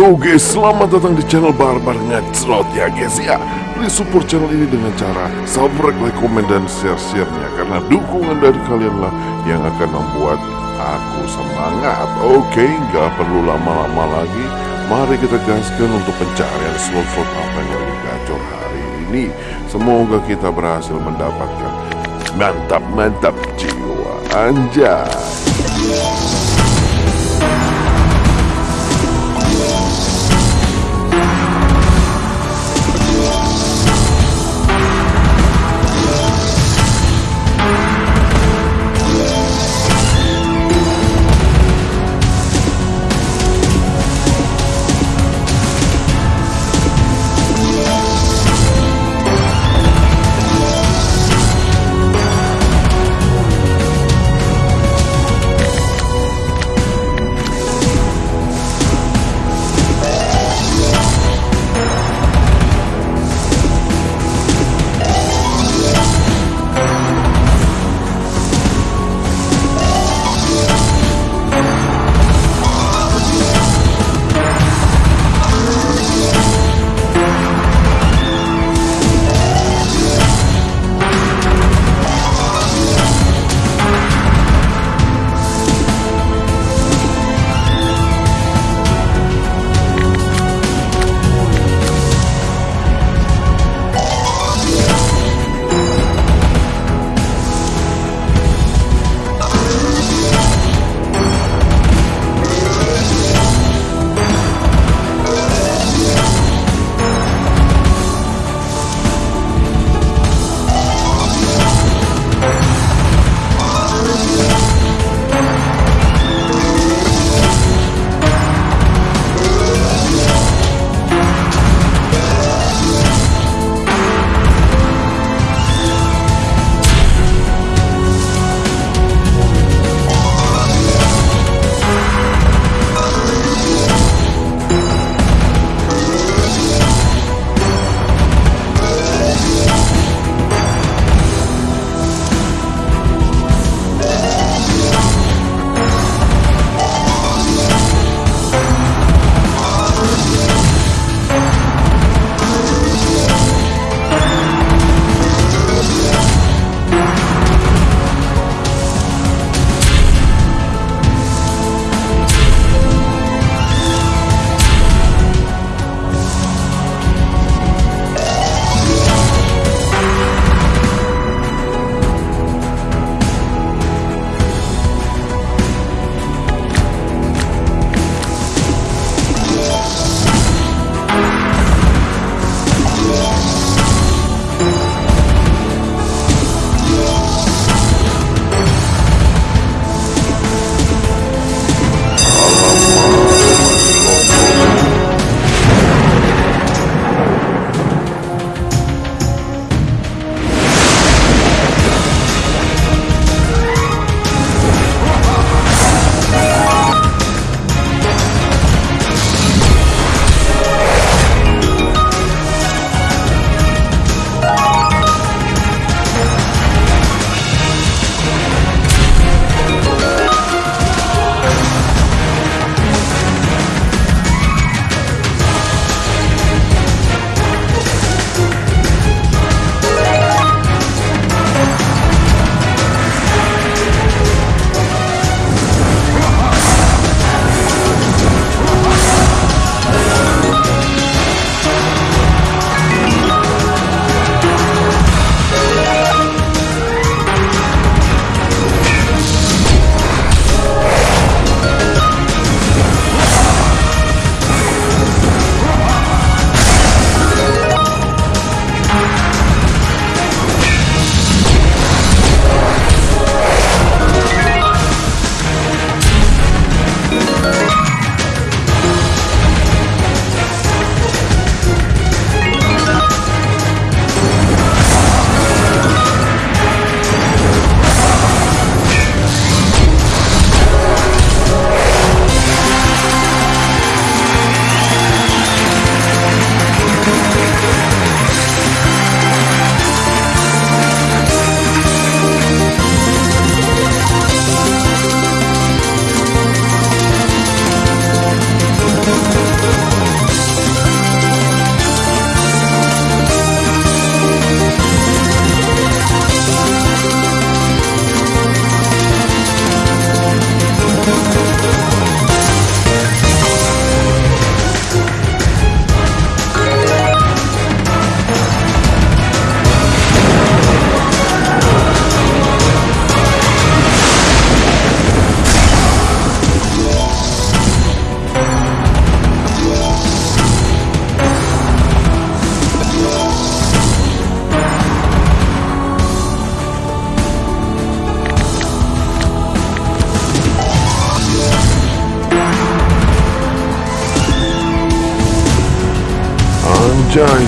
Yo guys, selamat datang di channel Barbar Ngecrot ya guys ya. Please support channel ini dengan cara subscribe, like, komen, dan share-share-nya Karena dukungan dari kalian lah yang akan membuat aku semangat. Oke, nggak perlu lama-lama lagi. Mari kita gaskan untuk pencarian slot-slot apa yang gacor hari ini. Semoga kita berhasil mendapatkan mantap-mantap jiwa. Anjay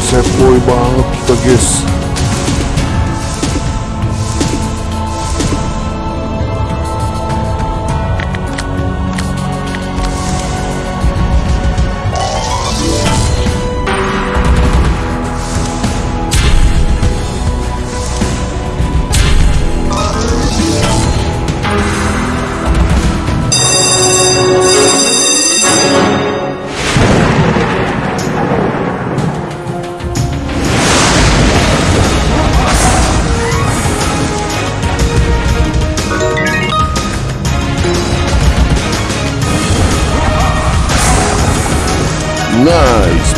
Anjay, set boy banget kita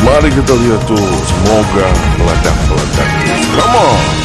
mari kita lihat tuh. Semoga meledak-meledak. Come on.